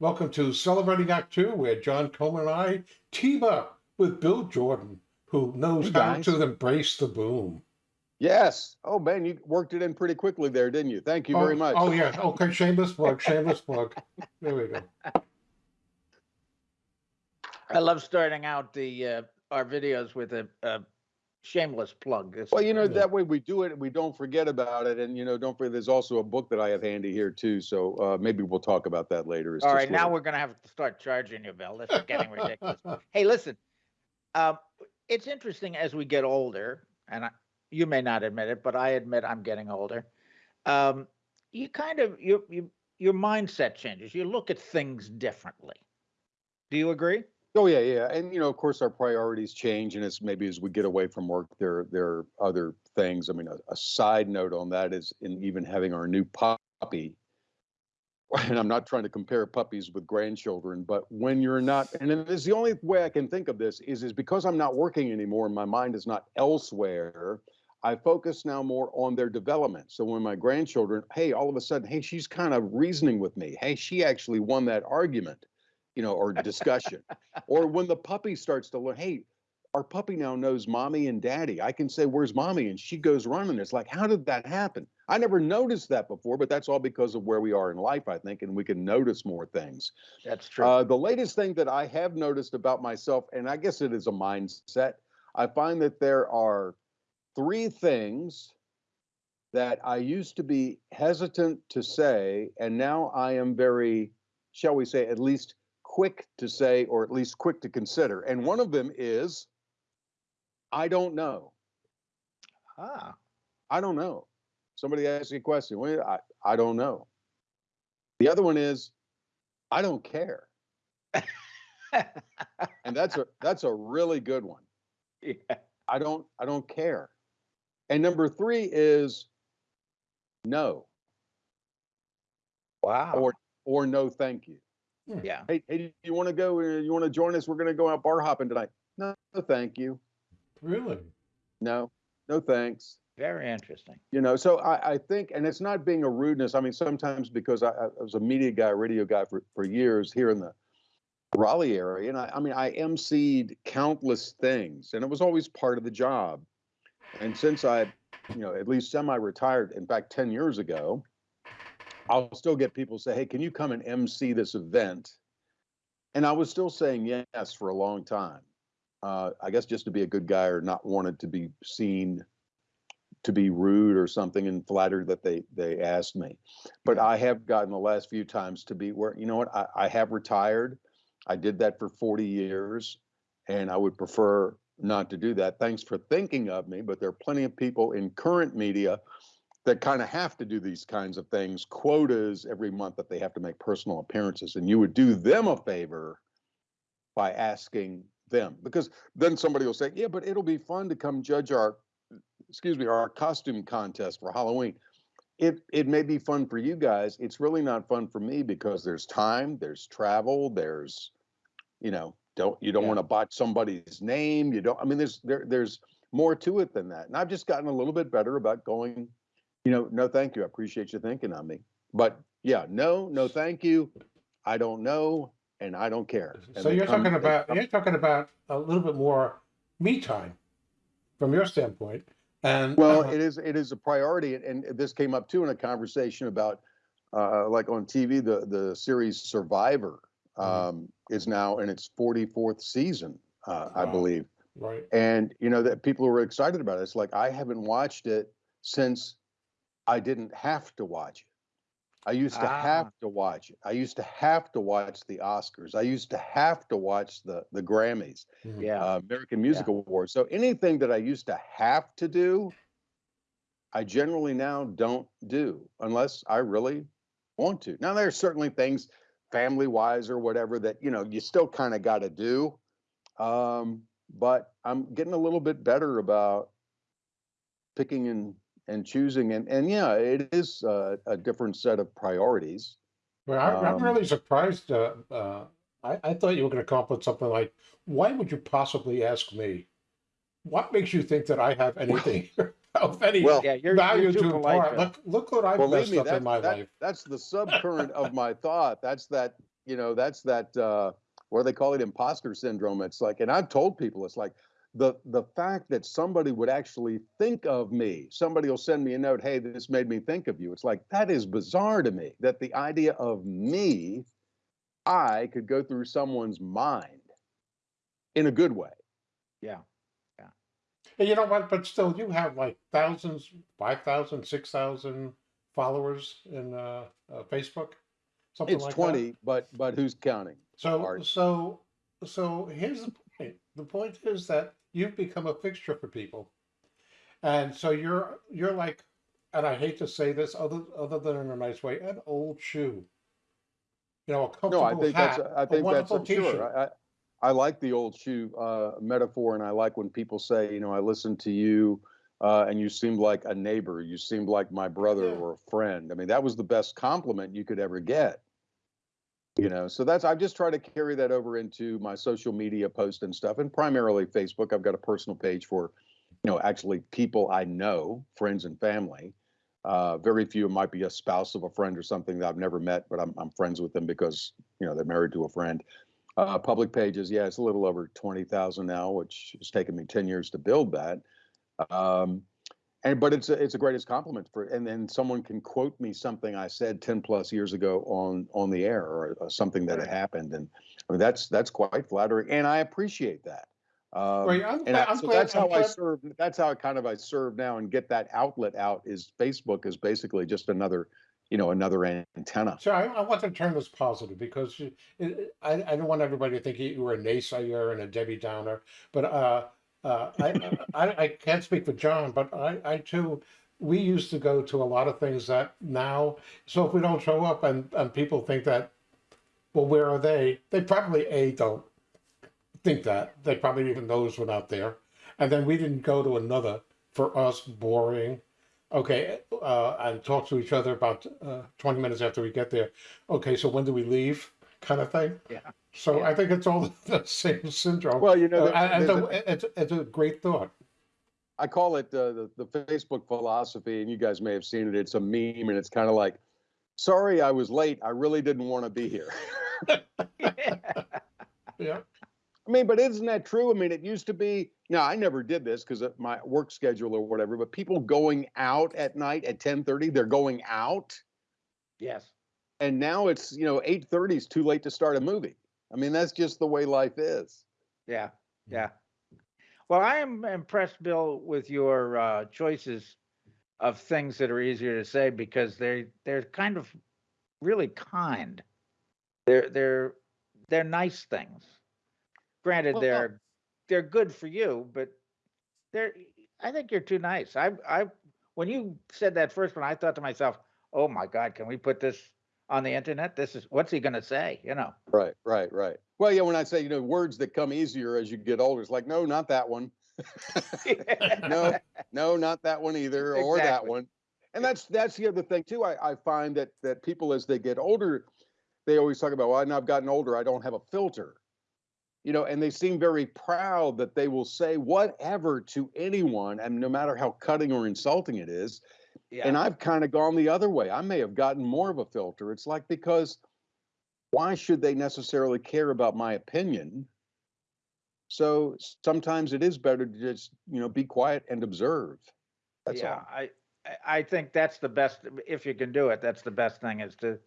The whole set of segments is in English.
Welcome to Celebrating Act Two, where John Coleman and I team up with Bill Jordan, who knows Hey, how to embrace the boom. Yes. Oh man, you worked it in pretty quickly there, didn't you? Thank you oh, very much. Oh yeah. Okay. Shameless plug. Shameless plug. There we go. I love starting out the uh, our videos with a, a shameless plug. This Well, you know, that way we do it, we don't forget about it. And, you know, don't forget, there's also a book that I have handy here too. So uh, maybe we'll talk about that later. It's All right, now little- we're gonna have to start charging you, Bill. This is getting ridiculous. hey, listen, um, it's interesting as we get older, and I, you may not admit it, but I admit I'm getting older. Um, you kind of your you, your mindset changes. You look at things differently. Do you agree? Oh, yeah, yeah. And, you know, of course, our priorities change. And it's maybe as we get away from work, there, there are other things. I mean, a, a side note on that is in even having our new puppy. And I'm not trying to compare puppies with grandchildren, but when you're not, and it is the only way I can think of this is, is because I'm not working anymore and my mind is not elsewhere. I focus now more on their development. So when my grandchildren, hey, all of a sudden, hey, she's kind of reasoning with me. Hey, she actually won that argument, you know, or discussion. or when the puppy starts to learn, hey, our puppy now knows mommy and daddy. I can say, where's mommy? And she goes running. It's like, how did that happen? I never noticed that before, but that's all because of where we are in life, I think, and we can notice more things. That's true. Uh, the latest thing that I have noticed about myself, and I guess it is a mindset, I find that there are three things that I used to be hesitant to say, and now I am very, shall we say, at least quick to say, or at least quick to consider. And one of them is, I don't know. ah, I don't know. Somebody asks you a question. Well, I, I don't know. The other one is, I don't care. And that's a that's a really good one. yeah. I don't I don't care. And number three is no Wow. or or no thank you. Yeah. Hey, hey, do you want to go? uh, You want to join us? We're going to go out bar hopping tonight. No, no, thank you. Really? No, no thanks. Very interesting. You know, so I, I think, and it's not being a rudeness. I mean, sometimes because I, I was a media guy, radio guy for, for years here in the Raleigh area, and I, I mean, I emceed countless things, and it was always part of the job. And since I, you know, at least semi-retired, in fact, ten years ago, I'll still get people say, "Hey, can you come and MC this event?" And I was still saying yes for a long time. Uh, I guess just to be a good guy or not wanted to be seen to be rude or something and flattered that they they asked me. But I have gotten the last few times to be where you know what I, I have retired. I did that for 40 years, and I would prefer not to do that. Thanks for thinking of me, but there are plenty of people in current media that kind of have to do these kinds of things, quotas every month that they have to make personal appearances, and you would do them a favor by asking them because then somebody will say, "Yeah, but it'll be fun to come judge our excuse me, our costume contest for Halloween. It it may be fun for you guys. It's really not fun for me because there's time, there's travel, there's you know, don't you don't Yeah. want to botch somebody's name. You don't I mean there's there there's more to it than that. And I've just gotten a little bit better about going, you know, no thank you. I appreciate you thinking on me. But yeah, no, no thank you. I don't know and I don't care. And So you're come- talking about you're talking about a little bit more me time from your standpoint. And Well, uh, it is it is a priority, and, and this came up too in a conversation about uh, like on TV, the the series Survivor Mhm. um, is now in its 44th season, uh, I believe, right. and you know that people were excited about it. It's like I haven't watched it since I didn't have to watch it. I used to Ah. have to watch it. I used to have to watch the Oscars. I used to have to watch the the Grammys Mhm. Yeah. uh, American Music Awards. So anything that I used to have to do, I generally now don't do unless I really want to. Now there's certainly things family wise or whatever that you know you still kind of got to do. Um, but I'm getting a little bit better about picking and and choosing and and yeah, it is uh, a different set of priorities. Well, I, I'm Um, really surprised. Uh, uh, I, I thought you were going to come up with something like, "Why would you possibly ask me? What makes you think that I have anything of any Well, Yeah, you're, value you're to impart? Look, look what I've Believe messed me, up that, in my that- life." that's the subcurrent of my thought. That's that, you know, that's that, uh, what do they call it? Imposter syndrome. It's like, and I've told people, it's like the, the fact that somebody would actually think of me, somebody will send me a note, hey, this made me think of you. It's like, that is bizarre to me that the idea of me, I could go through someone's mind in a good way. Yeah. And you know what? But still, you have like thousands, 5,000, 6,000 followers in uh, uh, Facebook. Something It's like 20, That. but, but who's counting? So, Art. so, so here's the point. The point is that you've become a fixture for people, and so you're you're like, and I hate to say this, other other than in a nice way, an old shoe. You know, a comfortable No, I think hat, that's, I a think that's, wonderful uh, sure. I, I, I like the old shoe, uh, metaphor and I like when people say, you know, I listened to you, uh, and you seemed like a neighbor, you seemed like my brother Yeah. or a friend. I mean, that was the best compliment you could ever get. You know, so that's, i've just try to carry that over into my social media post and stuff and primarily Facebook. I've got a personal page for, you know, actually people I know, friends and family. Uh, very few might be a spouse of a friend or something that I've never met, but I'm, I'm friends with them because, you know, they're married to a friend. Uh, public pages, yeah, it's a little over 20,000 now, which has taken me 10 years to build that. Um, and but it's a, it's a greatest compliment for and then someone can quote me something I said 10 plus years ago on on the air or, uh something that had happened and I mean, that's that's quite flattering and I appreciate that. Um, Well, I'm and glad- I, I'm so glad- that's I'm how I serve. That's how kind of I serve now and get that outlet out. Is Facebook is basically just another, you know, another antenna. So I, I want to turn this positive because you- it, it- I, I don't want everybody to think you were a naysayer and a Debbie Downer. But uh, uh, I, I I can't speak for John, but I, I too we used to go to a lot of things that now. So if we don't show up and and people think that, well, where are they? They probably a don't think that they probably even knows we're not there, and then we didn't go to another for us boring okay, uh, and talk to each other about uh, 20 minutes after we get there. Okay, so when do we leave? Kind of thing. Yeah. So Yeah. I think it's all the same syndrome. Well, you know, Uh, and there's the- a- it's, it's a great thought. I call it uh, the the Facebook philosophy, and you guys may have seen it. It's a meme, and it's kind of like, "Sorry, I was late. I really didn't want to be here." Yeah. I mean, but isn't that true? I mean, it used to be. Now, I never did this because of my work schedule or whatever. But people going out at night at ten thirty, they're going out, yes. And now it's you know eight thirty is too late to start a movie. I mean, that's just the way life is. Yeah. Yeah. Well, I am impressed, Bill, with your uh, choices of things that are easier to say because they they're kind of really kind. They're they're they're nice things. Granted, Well, they're they're good for you, but they're. I think you're too nice. I I when you said that first one, I thought to myself, "Oh my God, can we put this on the internet? This is what's he going to say?" You know. Right, right, right. Well, yeah, when I say you know words that come easier as you get older, it's like no, not that one. no, no, not that one either, or that one. And that's that's the other thing too. I, I find that that people as they get older, they always talk about, well, now I've gotten older, I don't have a filter. You know, and they seem very proud that they will say whatever to anyone, and no matter how cutting or insulting it is. Yeah. And I've kind of gone the other way. I may have gotten more of a filter. It's like because why should they necessarily care about my opinion? So sometimes it is better to just, you know, be quiet and observe. That's yeah, all. I I- I think that's the best if you can do it. That's the best thing is to.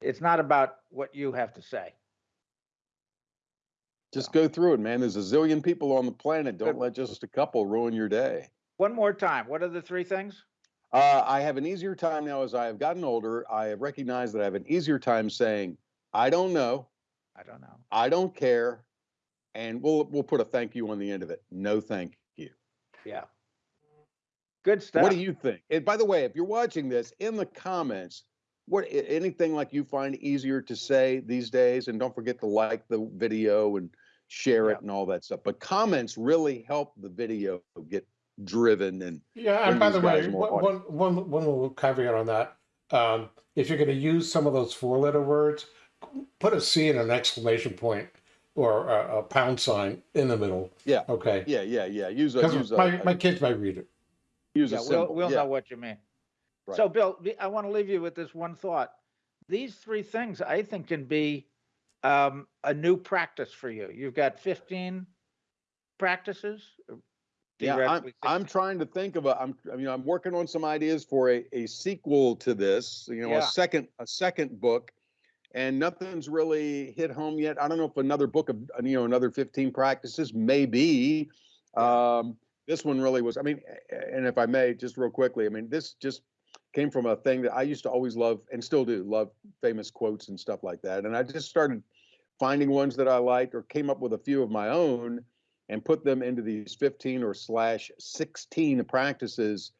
It's not about what you have to say. Just go through it, man. There's a zillion people on the planet. Don't let just a couple ruin your day. One more time. What are the three things? Uh, I have an easier time now as I have gotten older. I have recognized that I have an easier time saying, I don't know, I don't know. I don't care, and we'll we'll put a thank you on the end of it. No thank you. Yeah. Good stuff. What do you think? And by the way, if you're watching this in the comments, what anything like you find easier to say these days, and don't forget to like the video and share Yeah. it and all that stuff. But comments really help the video get driven and Yeah, and by the way, guys more one, one, one, one little caveat on that. Um, if you're going to use some of those four-letter words, put a C and an exclamation point or a, a pound sign in the middle. Yeah. Okay. yeah, yeah, yeah. Use a use a, my, a- my kids might read it. use Yeah, a we'll symbol. we'll yeah. know what you mean. Right. So, Bill, I want to leave you with this one thought. These three things I think can be um, a new practice for you. You've got 15 practices. Yeah, I'm, I'm trying to think of a, I'm, I mean, I'm working on some ideas for a, a sequel to this, you know, Yeah. a second, a second book. And nothing's really hit home yet. I don't know if another book of, uh, you know, another 15 practices, maybe. Um, this one really was, I mean, and if I may, just real quickly, I mean, this just came from a thing that I used to always love and still do love famous quotes and stuff like that. And I just started finding ones that I liked or came up with a few of my own and put them into these 15 or slash 16 practices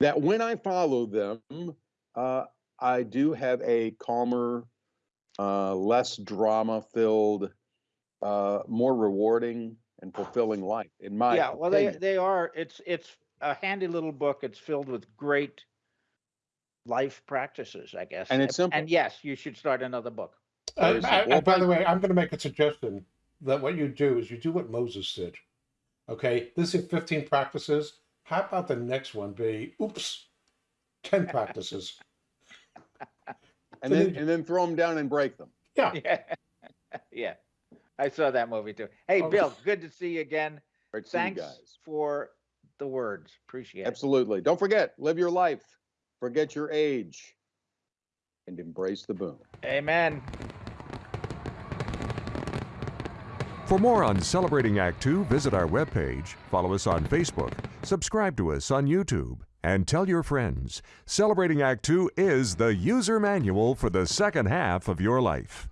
that when I follow them, uh, I do have a calmer, uh, less drama filled, uh, more rewarding and fulfilling life in my Yeah, well, they, opinion. they are, it's, it's a handy little book. It's filled with great life practices, I guess. And it's simple. And yes, you should start another book. Uh, I- I- by the way, I'm going to make a suggestion that what you do is you do what Moses did. Okay, this is 15 practices. How about the next one be, oops, 10 practices? and then and then throw them down and break them. Yeah. Yeah. Yeah. I saw that movie too. Hey, Oh. Bill, good to see you again. Right, see you Thanks guys. for the words. Appreciate it. Absolutely. Don't forget, live your life, forget your age, and embrace the boom. Amen. For more on Celebrating Act Two, visit our webpage, follow us on Facebook, subscribe to us on YouTube, and tell your friends. Celebrating Act Two is the user manual for the second half of your life.